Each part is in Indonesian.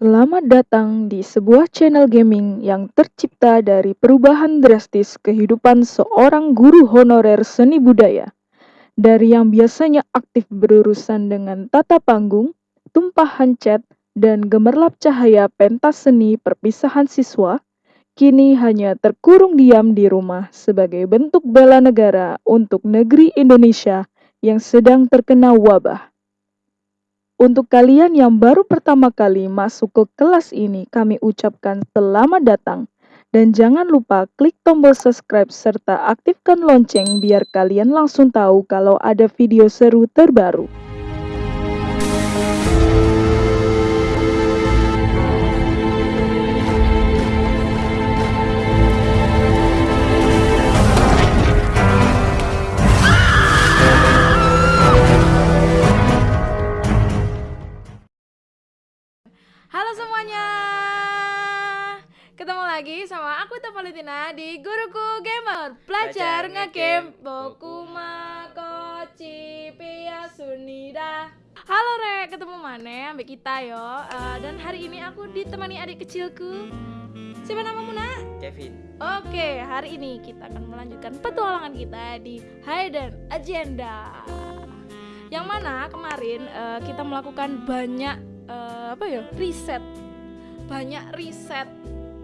Selamat datang di sebuah channel gaming yang tercipta dari perubahan drastis kehidupan seorang guru honorer seni budaya. Dari yang biasanya aktif berurusan dengan tata panggung, tumpahan cat, dan gemerlap cahaya pentas seni perpisahan siswa, kini hanya terkurung diam di rumah sebagai bentuk bela negara untuk negeri Indonesia yang sedang terkena wabah. Untuk kalian yang baru pertama kali masuk ke kelas ini, kami ucapkan selamat datang. Dan jangan lupa klik tombol subscribe serta aktifkan lonceng biar kalian langsung tahu kalau ada video seru terbaru. Halo semuanya Ketemu lagi sama aku Valentina di Guruku Gamer Belajar Belajar ngegame. Bokuma Kochi Pia Sunida Halo Re, ketemu mana ambek kita yo Eh, Dan hari ini aku ditemani adik kecilku Siapa namamu nak? Kevin Oke, hari ini kita akan melanjutkan petualangan kita di Hidden Agenda. Yang mana kemarin eh, kita melakukan banyak eh, apa ya riset, banyak riset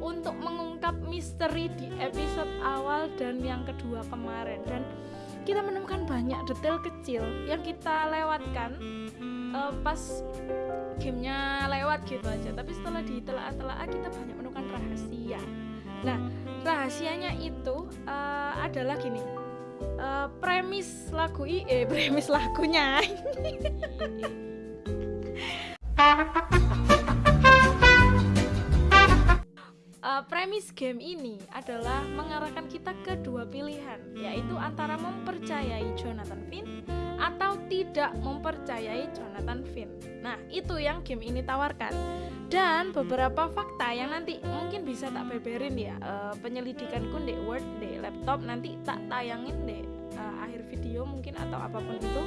untuk mengungkap misteri di episode awal dan yang kedua kemarin. Dan kita menemukan banyak detail kecil yang kita lewatkan eh, pas gamenya lewat gitu aja. Tapi setelah ditelaah-telaah kita banyak menemukan rahasia. Nah rahasianya itu eh, adalah gini. Eh, premis lagu i eh premis lagunya Eh, premis game ini adalah mengarahkan kita ke dua pilihan yaitu antara mempercayai Jonathan Finn atau tidak mempercayai Jonathan Finn. Nah itu yang game ini tawarkan. Dan beberapa fakta yang nanti mungkin bisa tak beberin ya. Eh, penyelidikanku di Word di laptop nanti tak tayangin di eh, akhir video mungkin atau apa pun itu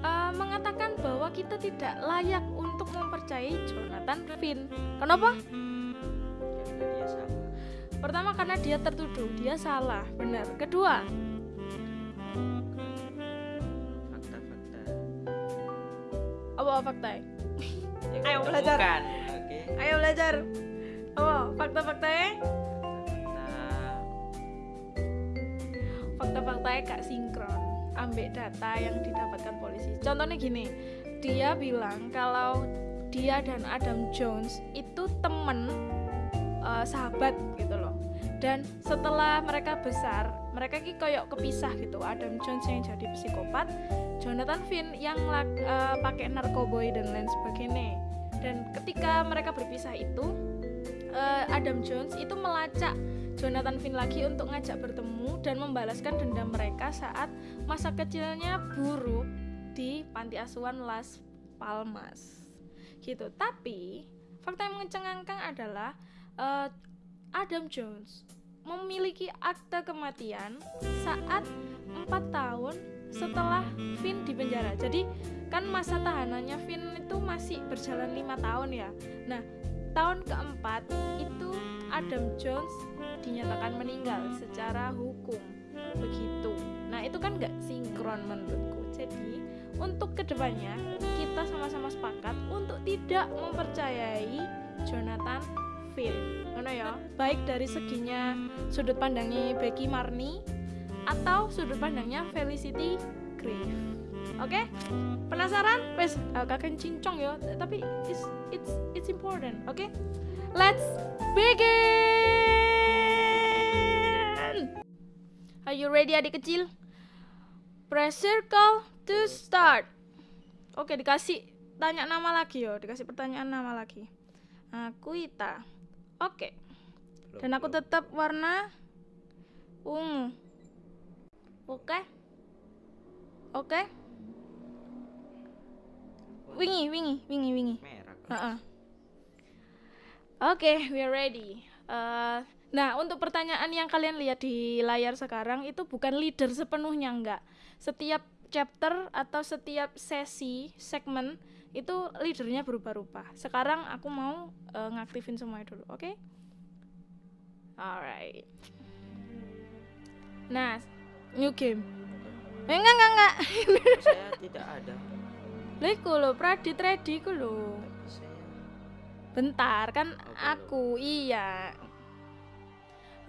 Eh, mengatakan bahwa kita tidak layak untuk mempercayai Jonathan Finn kenapa? Karena dia sama Pertama karena dia tertuduh, dia salah, benar. Kedua, Fakta-fakta apa fakta? Ayo belajar. Oke Ayo belajar. Apa fakta-faktanya? Fakta Fakta-faktanya gak sinkron ambek data yang didapatkan polisi. Contohnya gini, dia bilang kalau dia dan Adam Jones itu temen eh, sahabat gitu loh. Dan setelah mereka besar, mereka ki koyok kepisah gitu. Adam Jones yang jadi psikopat, Jonathan Finn yang eh, pakai narkoboy dan lain sebagainya. Dan ketika mereka berpisah itu, eh, Adam Jones itu melacak Jonathan Finn lagi untuk ngajak bertemu dan membalaskan dendam mereka saat masa kecilnya buruk di panti asuhan Las Palmas. Gitu. Tapi fakta yang mengecengangkan adalah eh, Adam Jones memiliki akte kematian saat empat tahun setelah Finn di penjara. Jadi kan masa tahanannya Finn itu masih berjalan lima tahun ya. Nah tahun keempat itu Adam Jones dinyatakan meninggal secara hukum begitu. Nah itu kan nggak sinkron menurutku. Jadi untuk ke depannya kita sama-sama sepakat untuk tidak mempercayai Jonathan Finn. Ngono ya. Baik dari seginya sudut pandangnya Becky Marni atau sudut pandangnya Felicity Grave. Oke? Penasaran? Wes kakek cincong ya, tapi it's it's it's important. Oke? Let's begin. Are you ready adik kecil? Press circle to start. Oke, dikasih tanya nama lagi yo, dikasih pertanyaan nama lagi. Aku Ita. Oke. Dan aku tetap warna ungu. Oke? Oke? Wingi, wingi, wingi, wingi. merah kan? Heeh. Oke, we are ready. Eh, nah, untuk pertanyaan yang kalian lihat di layar sekarang itu bukan leader sepenuhnya enggak. Setiap chapter atau setiap sesi segmen itu leadernya berubah-ubah sekarang aku mau eh, ngaktifin semuanya dulu oke alright nah new game eh, enggak enggak enggak Saya tidak ada. Lah iku lho Pradit ready iku lho bentar kan belum. aku iya.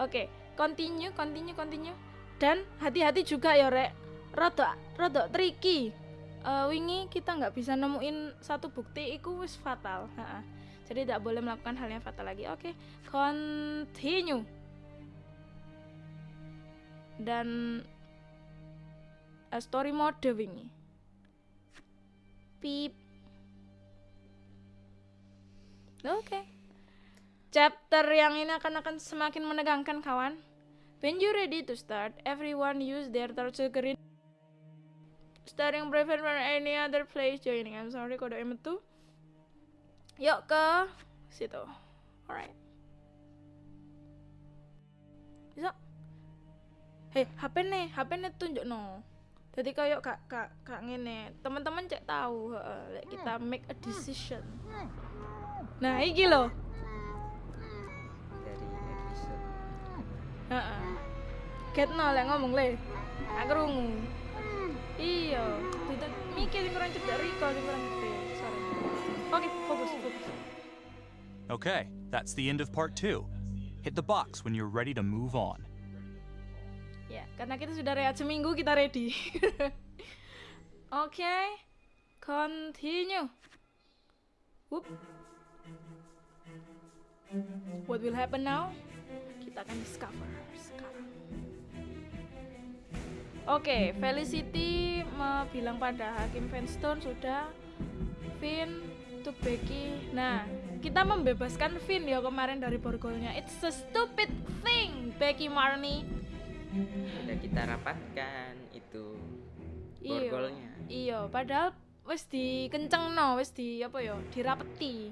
Oke continue continue continue. Dan hati-hati juga ya rek. Rodok rodok tricky. Eh, wingi kita nggak bisa nemuin satu bukti itu wis fatal. Ha-ha. jadi tidak boleh melakukan hal yang fatal lagi. Oke continue. Dan eh, story mode wingi. Pip Oke. Chapter yang ini akan akan semakin menegangkan kawan. When you ready to start, everyone use their screen. Starting prevent from any other place joining. I'm sorry kode M2. Yuk ke situ. Alright. Bisa? Hei, HP nih, HP nih tunjuk no. Jadi kayak kak kak kak ngene, teman-teman cek tahu, lek kita make a decision. Nah, iki loh. dari episode Heeh. Get no lek ngomong le. Aku krungu. Iya, tidak mikir sing kurang cedek Riko sing kurang gede. Sorry. Oke, fokus, fokus. Okay, that's the end of part two. Hit the box when you're ready to move on. Ya, karena kita sudah rehat seminggu, kita ready. Oke. Continue. Whoop. What will happen now? Kita akan discover sekarang. Oke, Felicity me- bilang pada Hakim Fenstone sudah Finn untuk Becky. Nah, kita membebaskan Finn ya kemarin dari borgolnya. It's a stupid thing, Becky Marnie. sudah kita rapatkan itu borgolnya Iya, padahal wis dikenceng no, wis di apa ya, dirapeti.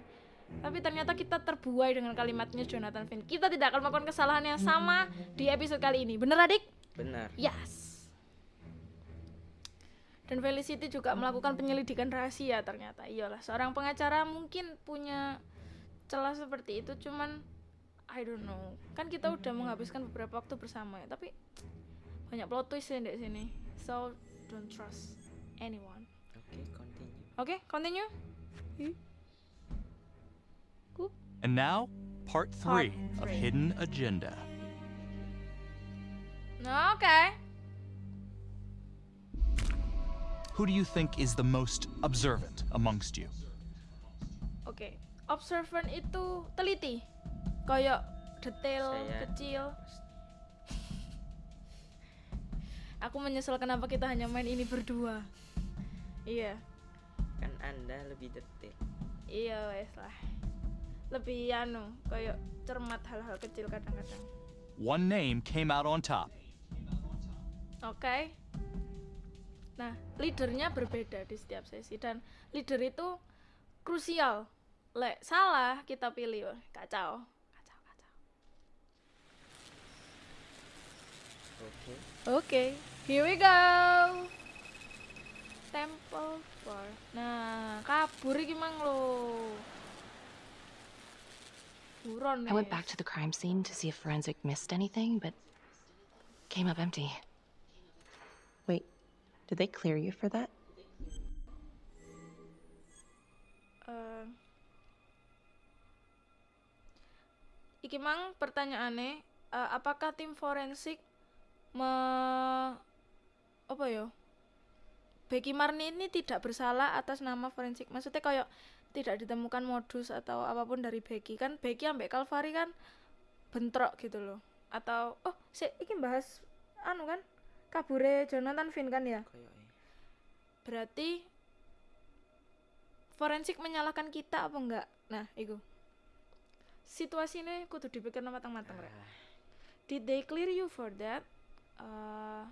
Tapi ternyata kita terbuai dengan kalimatnya Jonathan Finn. Kita tidak akan melakukan kesalahan yang sama di episode kali ini. Bener adik? benar Yes. Dan Felicity juga melakukan penyelidikan rahasia ternyata. Iyalah, seorang pengacara mungkin punya celah seperti itu, cuman I don't know. Kan kita udah menghabiskan beberapa waktu bersama ya, tapi banyak plot twist ya di sini. So don't trust anyone. oke continue Oke, continue. And now, part three of three. Hidden Agenda. Nah, oke. Who do you think is the most observant amongst you? Oke, observant itu teliti. Kayak detail Saya- kecil. Aku menyesal kenapa kita hanya main ini berdua. Iya, kan anda lebih detail iya wes lah. Lebih anu, kayak cermat hal-hal kecil kadang-kadang. One name came out on top. Oke. Nah, leadernya berbeda di setiap sesi dan leader itu krusial. Lek salah kita pilih, kacau. Kacau, kacau. oke Oke, here we go. Temple for. Nah, kabur iki mang lo. Buron I went back to the crime scene to see if forensic missed anything, but came up empty. Wait, did they clear you for that? Eh, iki mang pertanyaannya, eh, apakah tim forensik me apa ya? Becky Marni ini tidak bersalah atas nama forensik. Maksudnya kayak tidak ditemukan modus atau apa pun dari Becky kan Becky ambek Calvary kan bentrok gitu loh. Atau oh, si iki bahas anu kan kabure Jonathan Finn kan ya? eh. Berarti forensik menyalahkan kita apa enggak? Nah, itu. Situasi ini kudu dipikir matang-matang, Rek. Ah, Did they clear you for that? Eh,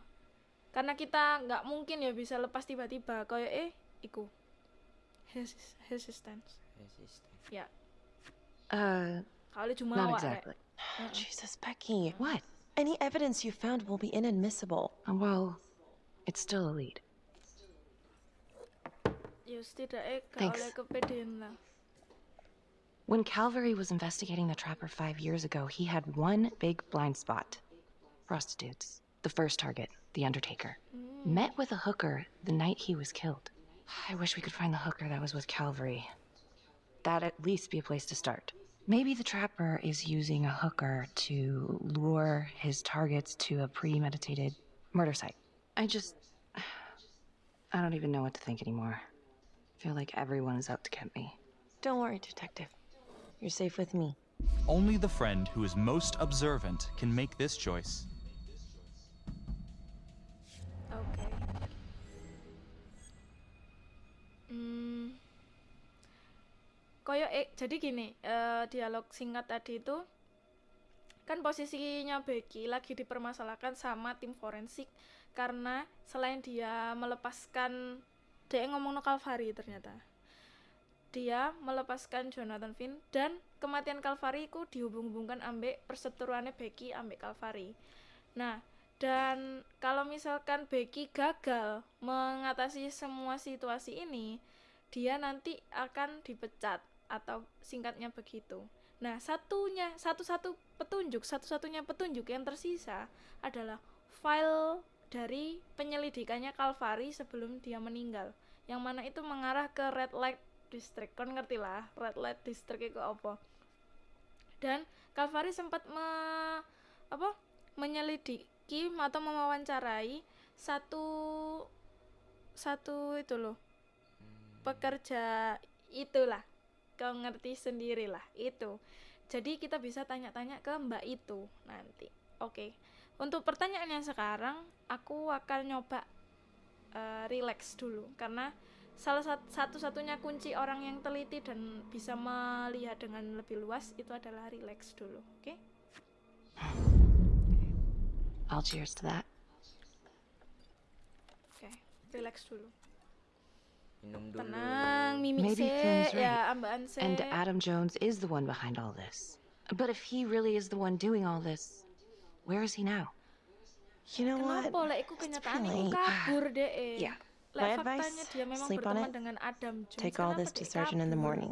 karena kita nggak mungkin ya bisa lepas tiba-tiba kayak eh iku Hesis- resistance resisten ya Uh, kali cuma not awak Rek. exactly. Jesus, Becky. What? Any evidence you found will be inadmissible. Uh, Well, it's still a lead. Ya setidaknya gak Thanks. oleh kepedean lah. When Calvary was investigating the trapper five years ago, he had one big blind spot prostitutes. The first target, The Undertaker. Met with a hooker the night he was killed. I wish we could find the hooker that was with Calvary. That'd at least be a place to start. Maybe the trapper is using a hooker to lure his targets to a premeditated murder site. I just. I don't even know what to think anymore. I feel like everyone is out to get me. Don't worry, Detective. You're safe with me. Only the friend who is most observant can make this choice. Koyo eh, jadi gini, eh, dialog singkat tadi itu kan posisinya Becky lagi dipermasalahkan sama tim forensik karena selain dia melepaskan dia ngomong no Calvary ternyata. Dia melepaskan Jonathan Finn dan kematian Calvary ku dihubung-hubungkan ambek perseteruannya Becky ambek Calvary. Nah dan kalau misalkan Becky gagal mengatasi semua situasi ini dia nanti akan dipecat atau singkatnya begitu. Nah satunya satu-satu petunjuk satu-satunya petunjuk yang tersisa adalah file dari penyelidikannya Calvary sebelum dia meninggal. Yang mana itu mengarah ke red light district. Kan ngerti lah red light district itu apa. Dan Calvary sempat me, apa menyelidiki atau mewawancarai satu satu itu loh pekerja itulah kau ngerti sendirilah itu jadi kita bisa tanya-tanya ke mbak itu nanti oke untuk pertanyaannya sekarang aku akan nyoba eh, relax dulu karena salah sat- satu-satunya kunci orang yang teliti dan bisa melihat dengan lebih luas itu adalah relax dulu oke I'll cheers to that. oke relax dulu Minum dulu. Tenang mimi Maybe se Finn's right. ya And Adam Jones is the one behind all this. But if he really is the one doing all this, where is he now? You know what? kenapa lek iku It's pretty kabur deh Yeah. lek My advice, dia sleep on it. Adam Jones Take all kenapa this to Sergeant in the morning.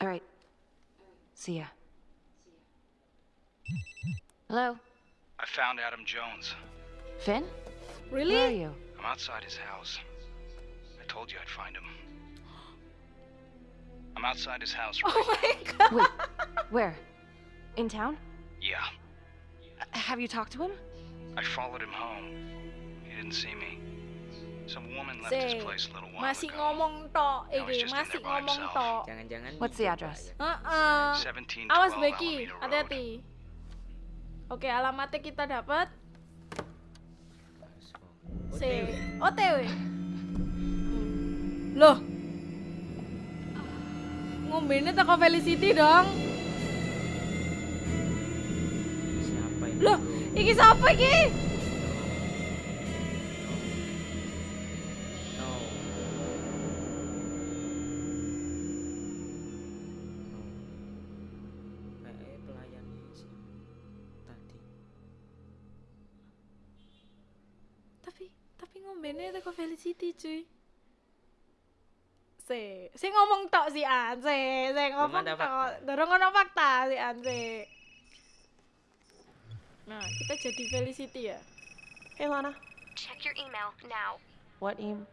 All right. See ya. Hello, I found Adam Jones. Finn? really Where are you? I'm outside his house. I told you I'd find him. I'm outside his house right oh my god Wait, where? In town? Yeah. Uh, Have you talked to him? I followed him home. He didn't see me. Some woman left his place a little while masih ago. ngomong tok Now he's iki just in masih there by himself. Jangan-jangan What's the dicoba address? ya. Heeh. 1712 awas Becky Alameda Road. hati-hati oke alamatnya kita dapat C OTW loh. Ngombene teko Felicity dong. Siapa ini? loh iki siapa iki ngombene teko Felicity cuy se si ngomong tok si An se se ngomong tok dorong ono fakta si An se nah kita jadi Felicity ya Hey, Lana. Check your email now. What em?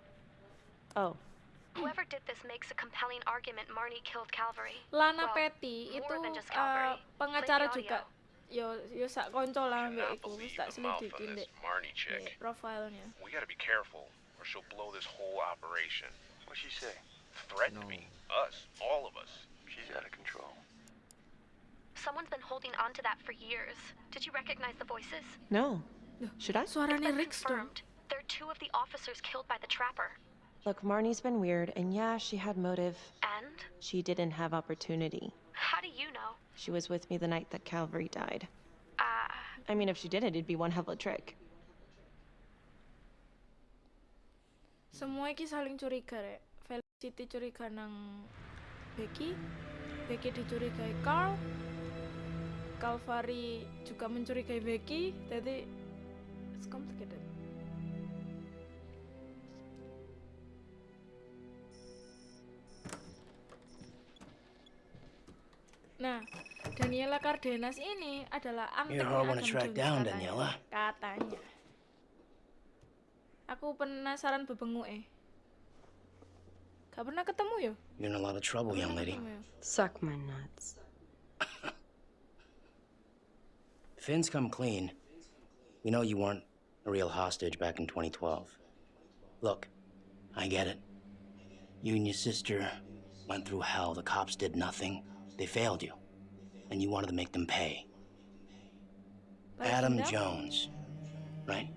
Oh, Whoever did this makes a compelling argument Marnie killed Calvary. Lana Well, Petty itu eh, Calvary. pengacara juga yo yo sak konco lah mbek iku wis tak selidikin dek Marnie chick. profilnya We gotta be careful, or she'll blow this whole operation. What'd she say? Threaten No. me. Us. All of us. She's out of control. Someone's been holding on to that for years. Did you recognize the voices? no. Should I? It's suaranya been Rix dong confirmed. They're two of the officers killed by the trapper. Look, Marnie's been weird, and yeah, she had motive. And She didn't have opportunity. How do you know? She was with me the night that Calvary died. Uh, I mean, if she didn't, it'd be one hell of a trick. semua iki saling curiga rek Felicity curiga nang Becky Becky dicurigai Carl Calvary juga mencurigai Becky jadi it's complicated Nah, Daniela Cardenas ini adalah down, katanya. Daniela. Katanya. Aku penasaran bebengu eh. Gak pernah ketemu ya? You're in a lot of trouble, young lady. Suck my nuts. Finn's come clean. We know you weren't a real hostage back in 2012. Look, I get it. You and your sister went through hell. The cops did nothing. They failed you. And you wanted to make them pay. Balas Adam dendam? Jones, right?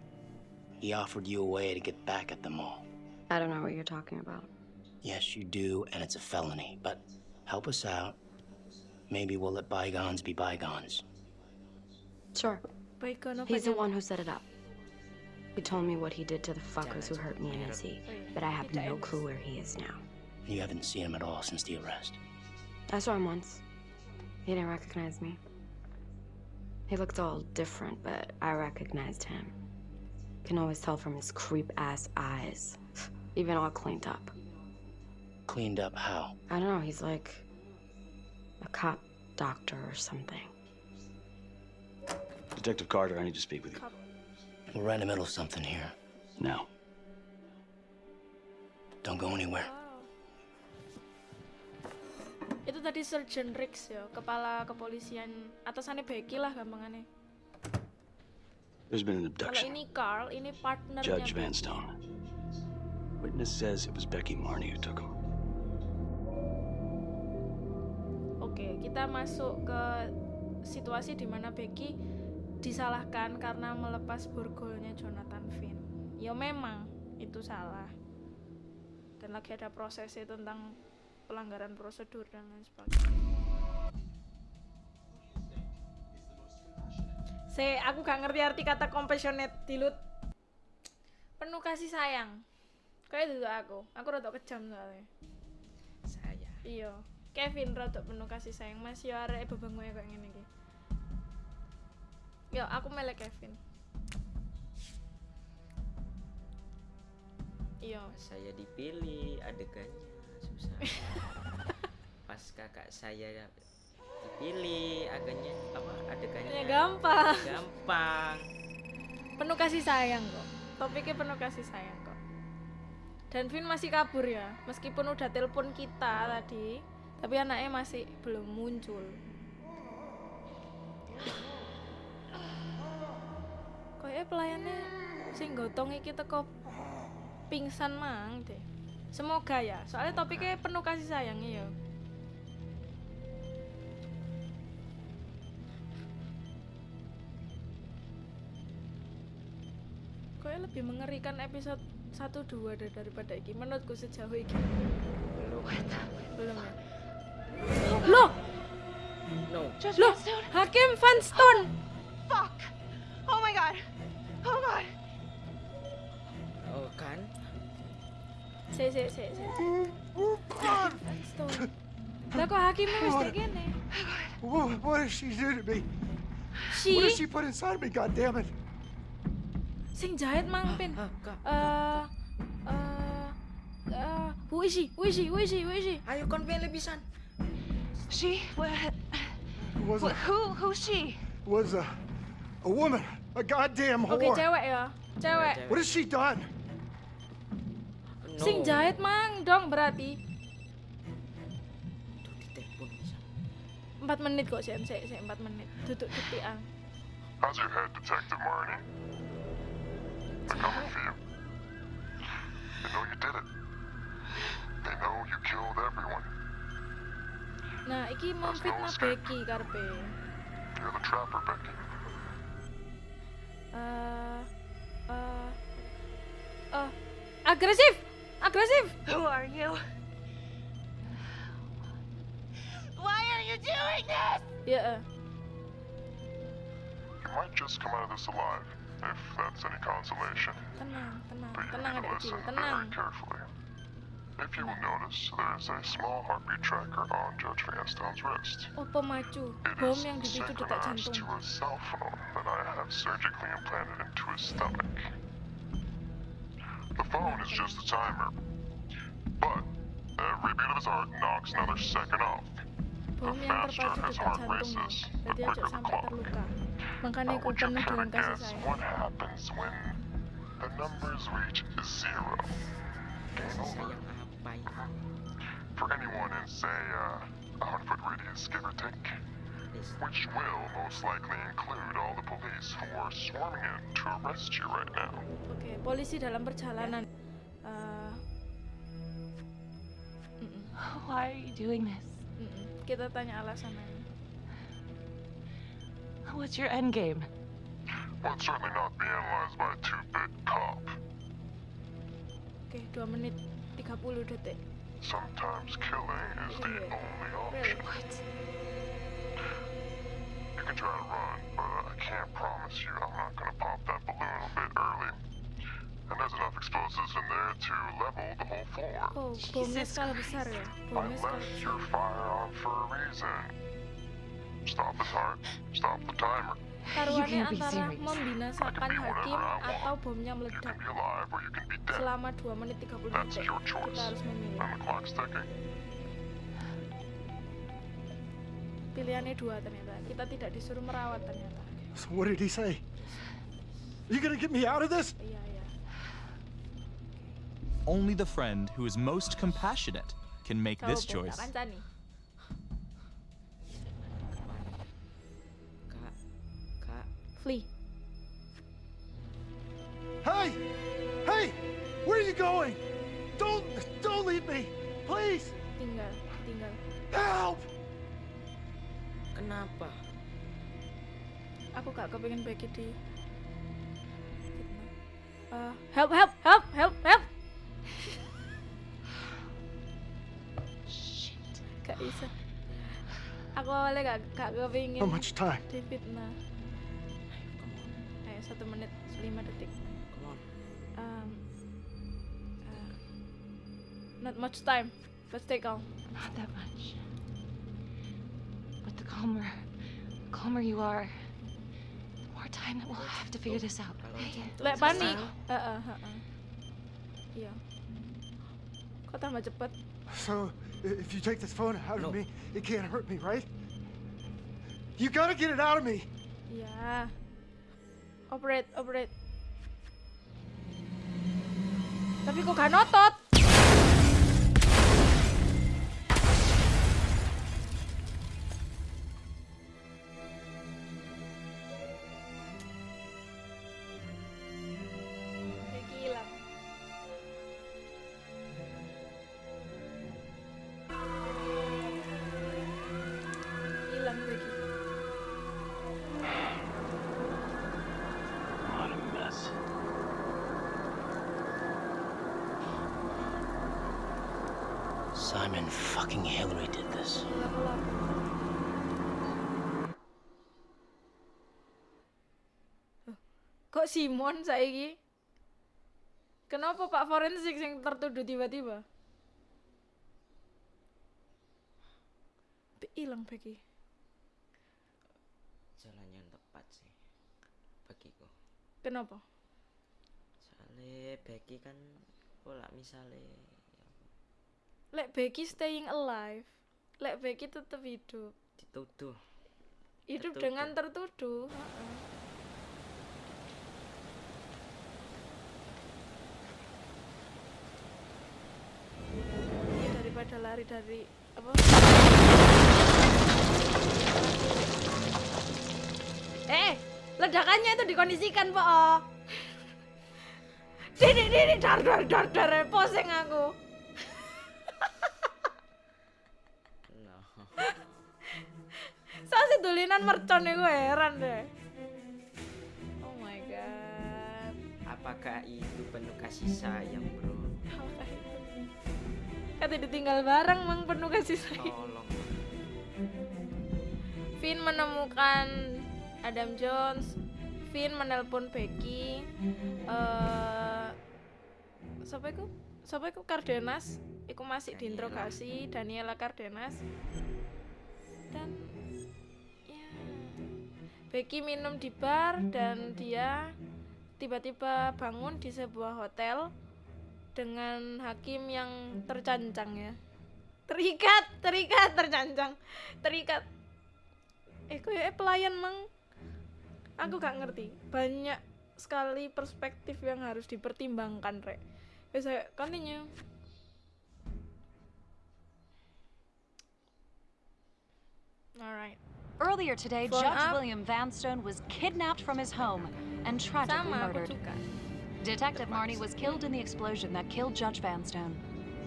He offered you a way to get back at them all. I don't know what you're talking about. Yes, you do, and it's a felony. But help us out. Maybe we'll let bygones be bygones. Sure. Bacon He's the one who set it up. He told me what he did to the fuckers who hurt me and Izzy, but I have no clue where he is now. You haven't seen him at all since the arrest. I saw him once. He didn't recognize me. He looked all different, but I recognized him. Can always tell from his creep ass eyes. Even all cleaned up. Cleaned up how? I don't know, he's like a cop doctor or something. Detective Carter, I need to speak with you. We're right in the middle of something here. Now. Don't go anywhere. Itu tadi Sergeant Riggs ya, kepala kepolisian atasannya Becky lah gampangannya. There's been an Kalau abduction. ini Carl, ini partnernya Judge. Vanstone. Witness says it was Becky Marney who took him. Oke, kita masuk ke situasi di mana Becky disalahkan karena melepas borgolnya Jonathan Finn. Ya memang itu salah. Dan lagi ada prosesnya tentang pelanggaran prosedur dan lain sebagainya. Se, aku gak ngerti arti kata compassionate dilut. Penuh kasih sayang. Kayak itu aku. Aku rada kejam soalnya. Saya. Iya, Kevin rada penuh kasih sayang Mas yo arek bebengoe kayak ngene iki. Yo, aku melek Kevin. Iya. Saya dipilih adegannya susah. Pas kakak saya dipilih adegannya apa adegannya Ya gampang. gampang. Penuh kasih sayang kok. Topiknya penuh kasih sayang kok. Dan Vin masih kabur ya, meskipun udah telepon kita tadi, tapi anaknya masih belum muncul. Kayaknya pelayannya sing gotong iki teko pingsan mang deh. Semoga ya, soalnya topiknya penuh kasih sayangnya ya. Kayaknya lebih mengerikan episode 1 2 deh daripada iki menurutku sejauh ini. Belum. Belum ya. Loh, No. loh, Hakim Van Stone. Fuck! Oh my god! Oh god! Oh kan? Se se se se. Hakim Van Stone. Lah kok hakimnya wis kayak gini? What, what did she do to me? Si What did she put inside me, God damn it? sing jahit mang pin. Kak. Eh eh eh who is she? Who is she? Who is she? Who is she? Ayo kon pilih pisan. She? What? Was Wh- a, who? Who's she? was a, a woman, a goddamn Oke, whore. cewek ya. Cewek. What has she done? No. Sing jahit mang dong berarti. Ditelepon. 4 menit kok sih, sih, sih 4 menit. Duduk detik. How's your head, Detective Marnie? They're coming for you. They know you did it. They know you killed everyone. Nah, iki memfitnah Becky karpe. You're the trapper, Becky. Eh eh eh agresif. Agresif. Who are you? Why are you doing this? Ya. eh. You might just come out of this alive, if that's any consolation. Tenang, tenang, But you tenang need to listen tenang. very carefully. If you will notice, there is a small heartbeat tracker on Judge Vanstone's wrist. Oh, pemacu. It Bom is yang dipicu dekat synchronized jantung. to a cell phone that I have surgically implanted into his stomach. The phone is just a timer, but every beat of his heart knocks another second off. The faster his heart races, jadi aja sampai terluka makanya aku penuh dengan kasih Guess what happens when the numbers reach zero? Game over. sayang apa ini? For anyone in, say, uh, a hundred foot radius, give or take, Des- which will most likely include all the police who are swarming in to arrest you right now. oke polisi dalam perjalanan Eh, mm-mm, Why are you doing this? mm-mm. kita tanya alasannya What's your end game? Well, it's certainly not be analyzed by a two-bit cop. oke 2 menit 30 detik Sometimes killing is the Really? only Really? option. You can try to run, but I can't promise you I'm not gonna pop that balloon a bit early. And there's enough explosives in there to level the whole floor. oh bomnya skala besar I left your fire on for a reason. Stop the heart, stop the timer. taruhannya antara membinasakan hakim atau bomnya You meledak can be alive or you can be dead. selama 2 menit 30 detik choice. kita harus memilih pilihannya dua ternyata kita tidak disuruh merawat ternyata So what did he say? You gonna get me out of this? iya iya Only the friend who is most compassionate can make Kau this choice. kancani Kak, kak, flee Hey! Hey! Where are you going? Don't don't leave me! Please! tinggal tinggal Help! Kenapa? aku gak kepengen Becky di. Eh, help help help help help gak bisa aku awalnya gak, gak kepengen How much time? di fitnah Come on, ayo satu menit lima detik come on. um, uh, not much time let's take calm Not that much. But the calmer, the calmer you are, the more time that we'll have to figure this out. Kalau Hey, jantung lek panik sesak, Heeh, heeh. iya kok tambah cepet So if you take this phone out No. of me, it can't hurt me, right? You gotta get it out of me! Yeah. operate operate tapi kok gak notot Simon fucking Hillary did this. Kok Simon saiki? Kenapa Pak Forensik yang tertuduh tiba-tiba? Hilang Becky. jalan yang tepat sih bagiku. Kenapa? Soalnya Becky kan pola misalnya Lek Becky staying alive. Lek Becky tetap hidup. dituduh Hidup Tertuduh. dengan tertuduh. Ya, daripada lari dari apa? Eh, ledakannya itu dikondisikan, Pak. Oh. Dini, dini, dar, dar, dar, dar, poseng aku. Sih tulinan mercon gue heran deh. Oh my god. apakah itu penuh kasih sayang bro? Kata ditinggal bareng mang penuh kasih sayang. tolong Finn menemukan Adam Jones. Finn menelpon Becky. Eh siapa itu? Siapa itu Cardenas? Iku masih diinterogasi Daniela Cardenas. Dan ya Becky minum di bar dan dia tiba-tiba bangun di sebuah hotel dengan hakim yang tercancang ya. terikat terikat tercancang. Terikat. Eh kayak pelayan mang? Aku gak ngerti. Banyak sekali perspektif yang harus dipertimbangkan rek. Ya saya continue. Alright Earlier today, Phone Judge up. William Vanstone was kidnapped from his home and tragically sama murdered. Detective Marnie was killed in the explosion that killed Judge Vanstone.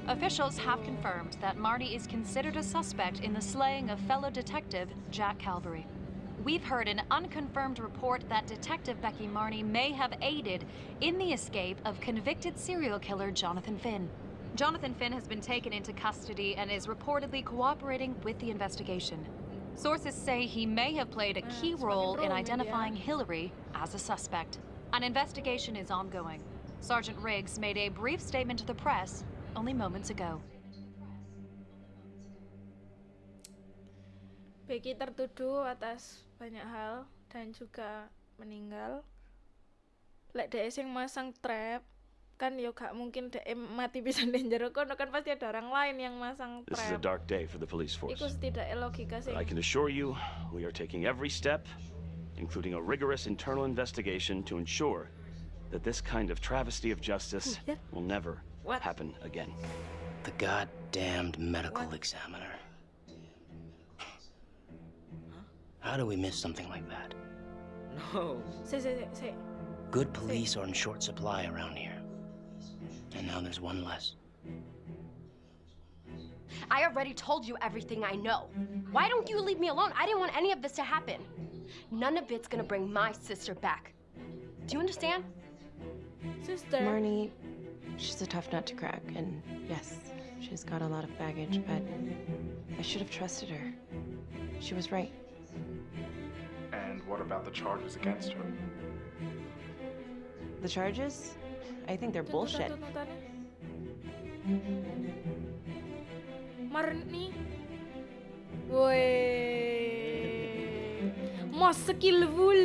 Officials have confirmed that Marnie is considered a suspect in the slaying of fellow detective Jack Calvary. We've heard an unconfirmed report that Detective Becky Marnie may have aided in the escape of convicted serial killer Jonathan Finn. Jonathan Finn has been taken into custody and is reportedly cooperating with the investigation. Sources say he may have played a uh, key role in identifying Hillary as a suspect. An investigation is ongoing. Sergeant Riggs made a brief statement to the press only moments ago. Becky tertuduh atas banyak hal dan juga meninggal. Lek dhek sing masang trap kan yo gak mungkin dhek mati bisa ning jero kono kan pasti ada orang lain yang masang This is a dark day for the police force. Iku setidaknya logika sing But I can assure you, we are taking every step, including a rigorous internal investigation, to ensure that this kind of travesty of justice will never happen again. The goddamned medical examiner. How do we miss something like that? No. Si si si si. Good police are in short supply around here. And now there's one less. I already told you everything I know. Why don't you leave me alone? I didn't want any of this to happen. None of it's gonna bring my sister back. Do you understand? Sister. Marnie, she's a tough nut to crack, and yes, she's got a lot of baggage, but I should have trusted her. She was right. And what about the charges against her? The charges? I think they're bullshit. Marni. Woi. Mos skillful.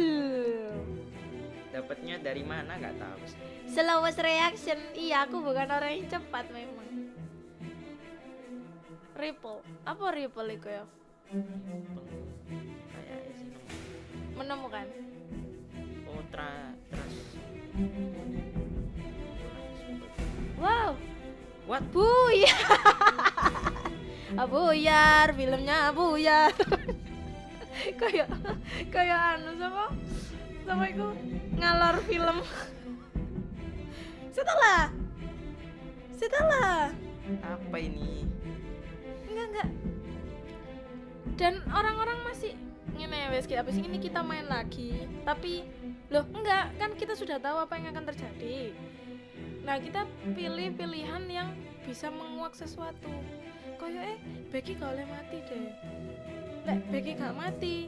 Dapatnya dari mana nggak tahu sih. Slowest reaction. Iya, aku bukan orang yang cepat memang. Ripple. Apa ripple itu ya? Menemukan. oh tra trans Wow. What? Buyar. Abuyar, filmnya Abuyar. kayak kayak anu sama sama itu ngalor film. Setelah setelah apa ini? enggak enggak dan orang-orang masih ngene wes kita habis ini kita main lagi tapi loh enggak kan kita sudah tahu apa yang akan terjadi nah kita pilih pilihan yang bisa menguak sesuatu. Koyo eh Becky gak boleh mati deh. Lek Becky gak mati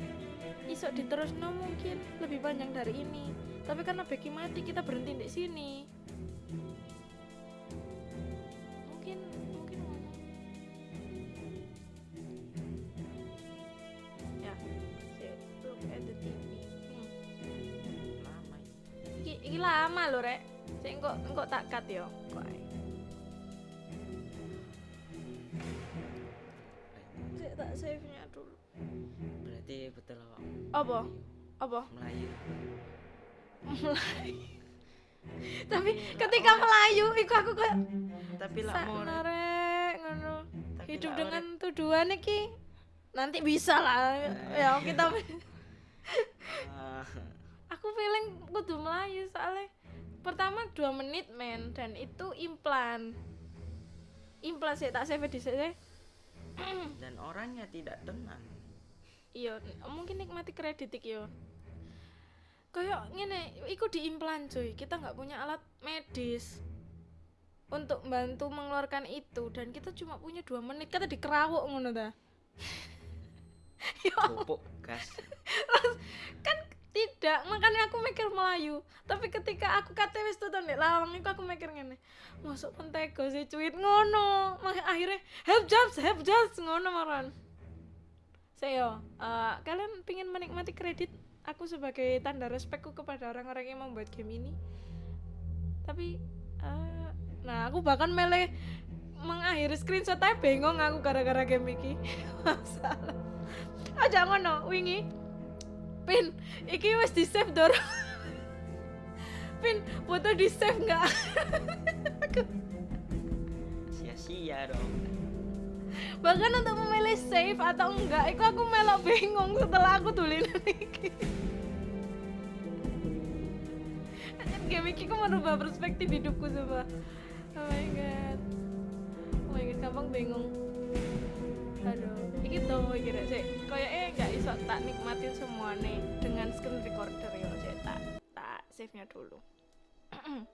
isok diterusno mungkin lebih panjang dari ini. Tapi karena Becky mati kita berhenti di sini. Mungkin mungkin ya look at the TV hmm. Lama. iki lama lho rek sik engko engko tak cut yo kok ae. Sik tak save nya dulu. Berarti betul kok. apa? Apa? Melayu. Melayu tapi ketika Melayu iku aku kayak Tapi lah mau sakno rek ngono. Hidup lak dengan tuduhan iki nanti bisa lah. Ya kita Ah, aku feeling kudu Melayu soalnya pertama dua menit men. Dan itu implan. Implan sih tak save di sini. Dan orangnya tidak tenang. iya mungkin nikmati kredit iki yo. Kayak ngene iku diimplan cuy. Kita nggak punya alat medis untuk bantu mengeluarkan itu. Dan kita cuma punya dua menit. Kata dikerawuk ngono ta. Pupuk gas. kan tidak makanya aku mikir Melayu. Tapi ketika aku kate wis tuton nek lawang iku aku mikir ngene masuk pentego sih cuit ngono. Akhirnya help jobs help jobs ngono maran saya eh, kalian pingin menikmati kredit? Aku sebagai tanda respekku kepada orang-orang yang membuat game ini. Tapi eh, nah aku bahkan milih mengakhiri screenshot aja bengong aku gara-gara game iki. Masalah. Aja ngono wingi pin iki wis di save dor. Pin foto di save nggak? Sia-sia dong. bahkan untuk memilih save atau enggak itu aku melok bingung setelah aku tulisan iki. Game iki ku merubah perspektif hidupku coba. Oh my god. Oh my god gampang bingung. Aduh tuh kira sih kayaknya nggak iso tak nikmatin semua nih dengan screen recorder ya sih tak tak save nya dulu